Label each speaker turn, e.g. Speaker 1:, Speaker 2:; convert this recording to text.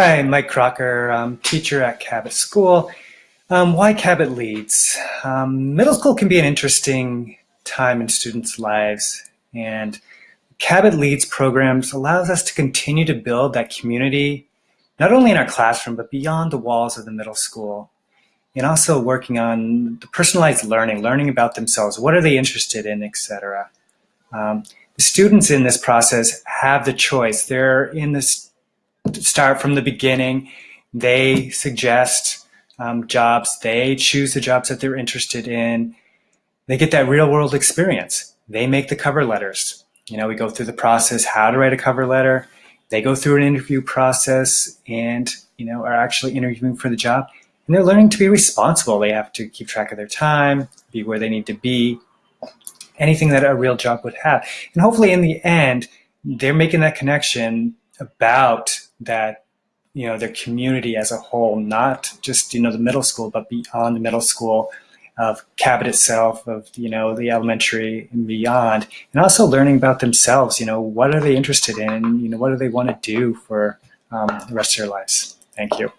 Speaker 1: Hi, Mike Crocker, um, teacher at Cabot School. Um, why Cabot Leads? Um, middle school can be an interesting time in students' lives and Cabot Leads programs allows us to continue to build that community, not only in our classroom, but beyond the walls of the middle school. And also working on the personalized learning, learning about themselves, what are they interested in, etc. Um, the students in this process have the choice. They're in this start from the beginning. They suggest um, jobs. They choose the jobs that they're interested in. They get that real world experience. They make the cover letters. You know, we go through the process, how to write a cover letter. They go through an interview process and, you know, are actually interviewing for the job. And they're learning to be responsible. They have to keep track of their time, be where they need to be, anything that a real job would have. And hopefully in the end, they're making that connection about that you know their community as a whole, not just you know the middle school, but beyond the middle school, of Cabot itself, of you know the elementary and beyond, and also learning about themselves. You know, what are they interested in? You know, what do they want to do for um, the rest of their lives? Thank you.